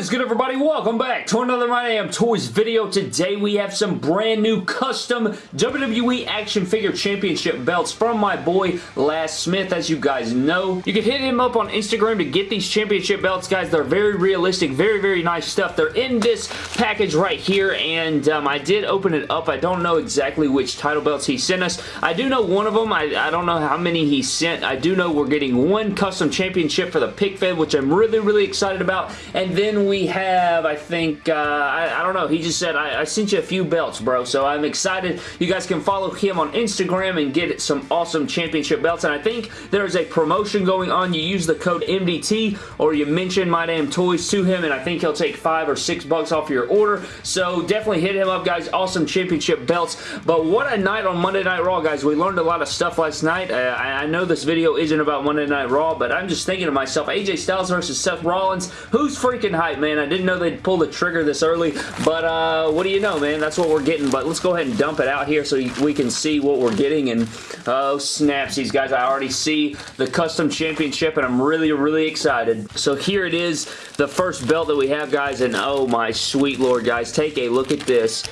is good everybody? Welcome back to another My Damn Toys video. Today we have some brand new custom WWE Action Figure Championship belts from my boy Laz Smith as you guys know. You can hit him up on Instagram to get these championship belts guys. They're very realistic, very very nice stuff. They're in this package right here and um, I did open it up. I don't know exactly which title belts he sent us. I do know one of them. I, I don't know how many he sent. I do know we're getting one custom championship for the pick fed which I'm really really excited about and then we have, I think, uh, I, I, don't know, he just said, I, I, sent you a few belts, bro, so I'm excited. You guys can follow him on Instagram and get some awesome championship belts, and I think there's a promotion going on. You use the code MDT, or you mention My Damn Toys to him, and I think he'll take five or six bucks off your order, so definitely hit him up, guys. Awesome championship belts, but what a night on Monday Night Raw, guys. We learned a lot of stuff last night. Uh, I, I know this video isn't about Monday Night Raw, but I'm just thinking to myself, AJ Styles versus Seth Rollins, who's freaking freaking hype, man. I didn't know they'd pull the trigger this early, but uh, what do you know, man? That's what we're getting, but let's go ahead and dump it out here so we can see what we're getting, and oh, snaps, these guys. I already see the custom championship, and I'm really, really excited. So here it is, the first belt that we have, guys, and oh my sweet lord, guys. Take a look at this.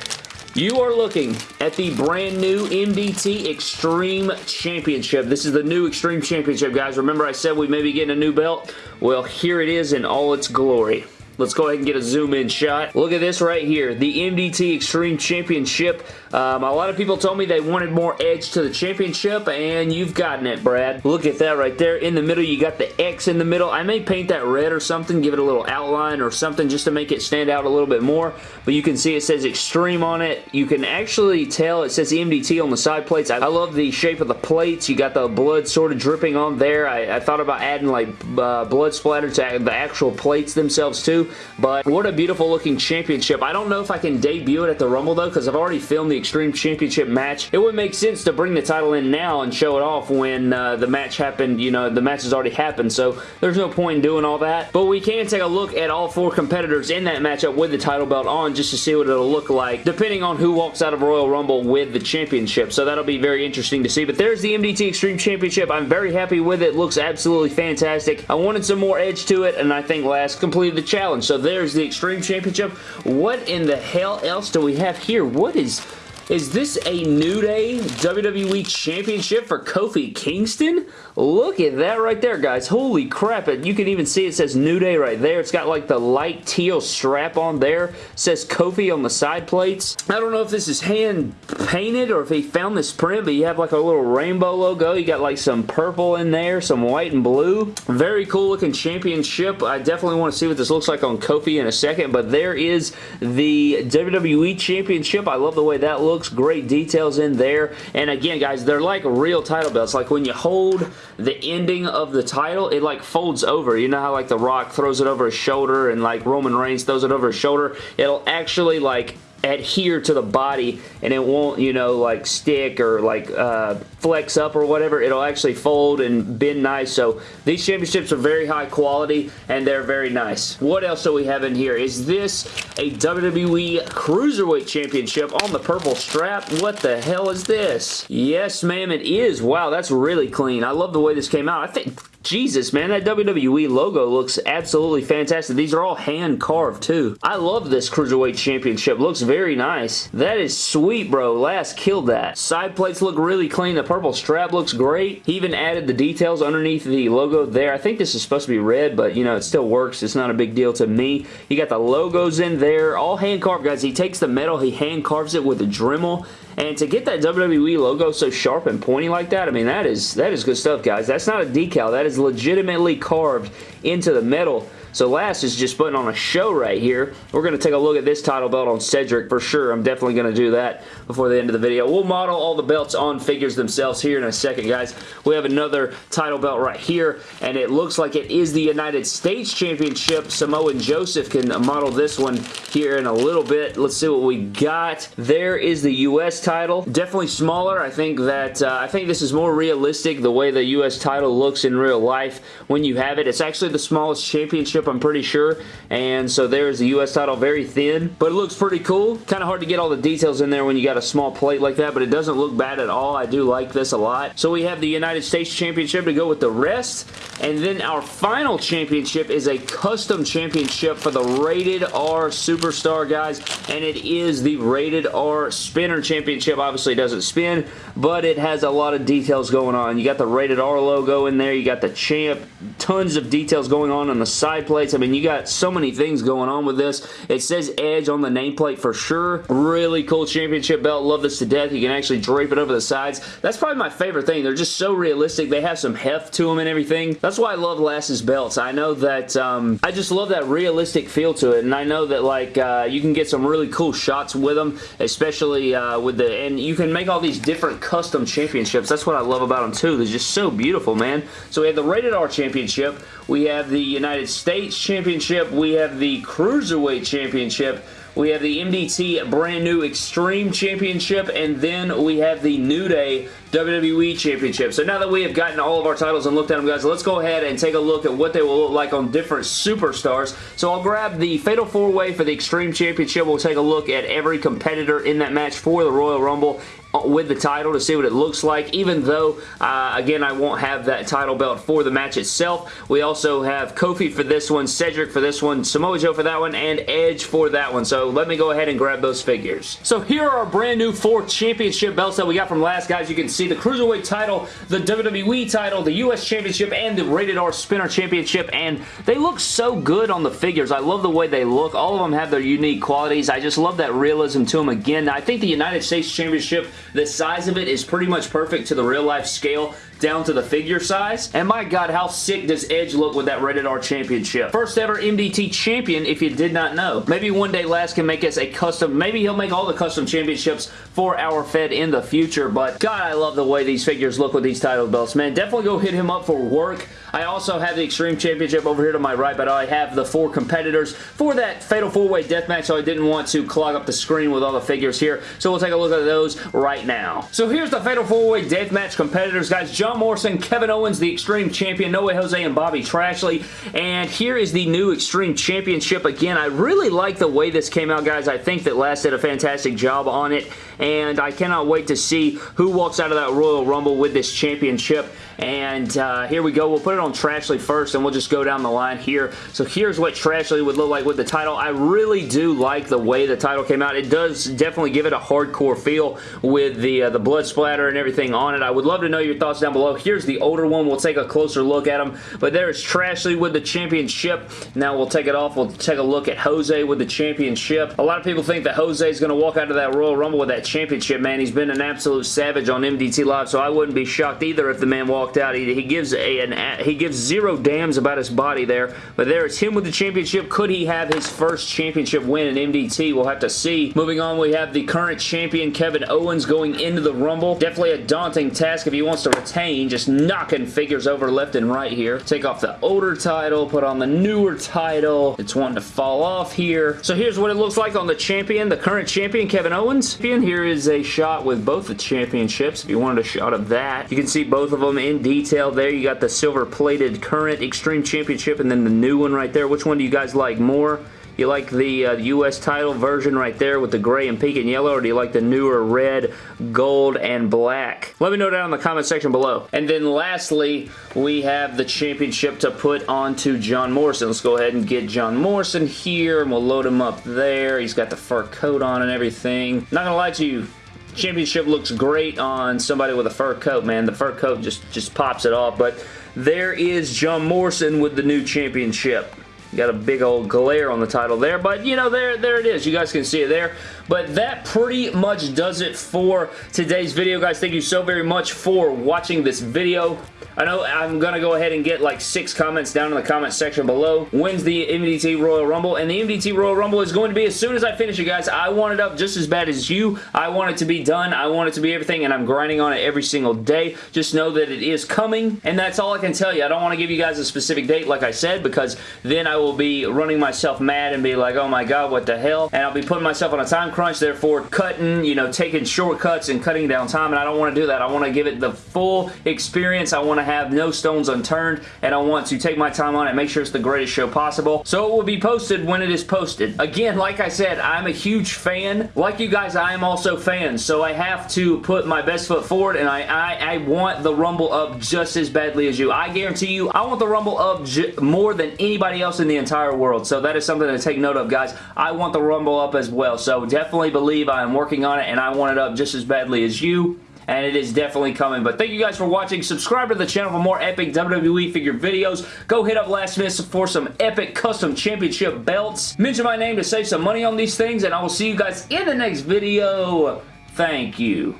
You are looking at the brand new MDT Extreme Championship. This is the new Extreme Championship, guys. Remember I said we may be getting a new belt? Well, here it is in all its glory. Let's go ahead and get a zoom in shot. Look at this right here. The MDT Extreme Championship. Um, a lot of people told me they wanted more edge to the championship, and you've gotten it, Brad. Look at that right there. In the middle, you got the X in the middle. I may paint that red or something, give it a little outline or something just to make it stand out a little bit more, but you can see it says Extreme on it. You can actually tell it says MDT on the side plates. I love the shape of the plates. You got the blood sort of dripping on there. I, I thought about adding like uh, blood splatter to the actual plates themselves too but what a beautiful looking championship. I don't know if I can debut it at the Rumble though, because I've already filmed the Extreme Championship match. It would make sense to bring the title in now and show it off when uh, the match happened, you know, the match has already happened, so there's no point in doing all that. But we can take a look at all four competitors in that matchup with the title belt on just to see what it'll look like, depending on who walks out of Royal Rumble with the championship. So that'll be very interesting to see. But there's the MDT Extreme Championship. I'm very happy with it. Looks absolutely fantastic. I wanted some more edge to it, and I think last completed the challenge. So there's the Extreme Championship. What in the hell else do we have here? What is... Is this a New Day WWE Championship for Kofi Kingston? Look at that right there, guys. Holy crap. You can even see it says New Day right there. It's got like the light teal strap on there. It says Kofi on the side plates. I don't know if this is hand painted or if he found this print, but you have like a little rainbow logo. You got like some purple in there, some white and blue. Very cool looking championship. I definitely want to see what this looks like on Kofi in a second, but there is the WWE Championship. I love the way that looks. Great details in there. And again, guys, they're like real title belts. Like when you hold the ending of the title, it like folds over. You know how like The Rock throws it over his shoulder and like Roman Reigns throws it over his shoulder? It'll actually like adhere to the body and it won't, you know, like stick or like uh, flex up or whatever. It'll actually fold and bend nice. So these championships are very high quality and they're very nice. What else do we have in here? Is this a WWE Cruiserweight Championship on the purple strap? What the hell is this? Yes, ma'am, it is. Wow, that's really clean. I love the way this came out. I think Jesus, man, that WWE logo looks absolutely fantastic. These are all hand carved, too. I love this Cruiserweight Championship. Looks very nice. That is sweet, bro. Last killed that. Side plates look really clean. The purple strap looks great. He even added the details underneath the logo there. I think this is supposed to be red, but, you know, it still works. It's not a big deal to me. You got the logos in there. All hand carved, guys. He takes the metal, he hand carves it with a Dremel, and to get that WWE logo so sharp and pointy like that, I mean, that is, that is good stuff, guys. That's not a decal. That is legitimately carved into the metal so last is just putting on a show right here. We're going to take a look at this title belt on Cedric for sure. I'm definitely going to do that before the end of the video. We'll model all the belts on figures themselves here in a second, guys. We have another title belt right here, and it looks like it is the United States Championship. Samoa Joe can model this one here in a little bit. Let's see what we got. There is the U.S. title. Definitely smaller. I think that uh, I think this is more realistic the way the U.S. title looks in real life when you have it. It's actually the smallest championship Championship, I'm pretty sure. And so there's the U.S. title, very thin, but it looks pretty cool. Kind of hard to get all the details in there when you got a small plate like that, but it doesn't look bad at all. I do like this a lot. So we have the United States Championship to go with the rest. And then our final championship is a custom championship for the Rated R Superstar, guys. And it is the Rated R Spinner Championship. Obviously, doesn't spin, but it has a lot of details going on. You got the Rated R logo in there. You got the champ. Tons of details going on on the side plates. I mean, you got so many things going on with this. It says Edge on the nameplate for sure. Really cool championship belt. Love this to death. You can actually drape it over the sides. That's probably my favorite thing. They're just so realistic. They have some heft to them and everything. That's why I love Lass's belts. I know that um, I just love that realistic feel to it, and I know that like uh, you can get some really cool shots with them, especially uh, with the, and you can make all these different custom championships. That's what I love about them too. They're just so beautiful, man. So we have the Rated R Championship. We have the United States Championship. We have the Cruiserweight Championship. We have the MDT brand new Extreme Championship, and then we have the New Day WWE Championship. So now that we have gotten all of our titles and looked at them, guys, let's go ahead and take a look at what they will look like on different superstars. So I'll grab the Fatal 4-Way for the Extreme Championship. We'll take a look at every competitor in that match for the Royal Rumble with the title to see what it looks like. Even though uh, again I won't have that title belt for the match itself we also have Kofi for this one Cedric for this one Samoa Joe for that one and Edge for that one. So let me go ahead and grab those figures. So here are our brand new four championship belts that we got from last. Guys you can see the Cruiserweight title the WWE title the US Championship and the Rated R Spinner Championship. And they look so good on the figures. I love the way they look. All of them have their unique qualities. I just love that realism to them again. I think the United States Championship the size of it is pretty much perfect to the real life scale down to the figure size. And my god, how sick does Edge look with that Rated R Championship? First ever MDT champion, if you did not know. Maybe one day Lass can make us a custom, maybe he'll make all the custom championships for our Fed in the future, but god, I love the way these figures look with these title belts, man. Definitely go hit him up for work. I also have the Extreme Championship over here to my right, but I have the four competitors for that Fatal 4-Way Deathmatch, so I didn't want to clog up the screen with all the figures here, so we'll take a look at those right now. So here's the Fatal 4-Way Deathmatch competitors, guys. Morrison, Kevin Owens, the Extreme Champion, No Way Jose, and Bobby Trashley. And here is the new Extreme Championship. Again, I really like the way this came out, guys. I think that Lass did a fantastic job on it, and I cannot wait to see who walks out of that Royal Rumble with this championship. And uh, here we go. We'll put it on Trashley first, and we'll just go down the line here. So here's what Trashley would look like with the title. I really do like the way the title came out. It does definitely give it a hardcore feel with the, uh, the blood splatter and everything on it. I would love to know your thoughts down below. Here's the older one. We'll take a closer look at him. But there's Trashley with the championship. Now we'll take it off. We'll take a look at Jose with the championship. A lot of people think that Jose is going to walk out of that Royal Rumble with that championship, man. He's been an absolute savage on MDT Live, so I wouldn't be shocked either if the man walked out. He, he gives a, an, he gives zero damns about his body there, but there is him with the championship. Could he have his first championship win in MDT? We'll have to see. Moving on, we have the current champion, Kevin Owens, going into the Rumble. Definitely a daunting task if he wants to retain, just knocking figures over left and right here. Take off the older title, put on the newer title. It's wanting to fall off here. So here's what it looks like on the champion, the current champion, Kevin Owens. Here is a shot with both the championships, if you wanted a shot of that. You can see both of them in detail there. You got the silver-plated current Extreme Championship and then the new one right there. Which one do you guys like more? You like the uh, U.S. title version right there with the gray and pink and yellow, or do you like the newer red, gold, and black? Let me know down in the comment section below. And then lastly, we have the championship to put onto John Morrison. Let's go ahead and get John Morrison here, and we'll load him up there. He's got the fur coat on and everything. Not gonna lie to you, championship looks great on somebody with a fur coat, man. The fur coat just, just pops it off, but there is John Morrison with the new championship. Got a big old glare on the title there, but you know, there, there it is. You guys can see it there. But that pretty much does it for today's video, guys. Thank you so very much for watching this video. I know I'm going to go ahead and get like six comments down in the comment section below. When's the MDT Royal Rumble? And the MDT Royal Rumble is going to be as soon as I finish it, guys. I want it up just as bad as you. I want it to be done. I want it to be everything, and I'm grinding on it every single day. Just know that it is coming, and that's all I can tell you. I don't want to give you guys a specific date, like I said, because then I will be running myself mad and be like, oh my god, what the hell? And I'll be putting myself on a time crunch, therefore cutting, you know, taking shortcuts and cutting down time, and I don't want to do that. I want to give it the full experience. I want to have no stones unturned, and I want to take my time on it make sure it's the greatest show possible. So it will be posted when it is posted. Again, like I said, I'm a huge fan. Like you guys, I am also fans, so I have to put my best foot forward, and I, I, I want the Rumble up just as badly as you. I guarantee you, I want the Rumble up more than anybody else in the entire world, so that is something to take note of, guys. I want the Rumble up as well, so definitely believe I am working on it, and I want it up just as badly as you and it is definitely coming. But thank you guys for watching. Subscribe to the channel for more epic WWE figure videos. Go hit up Last Minute for some epic custom championship belts. Mention my name to save some money on these things, and I will see you guys in the next video. Thank you.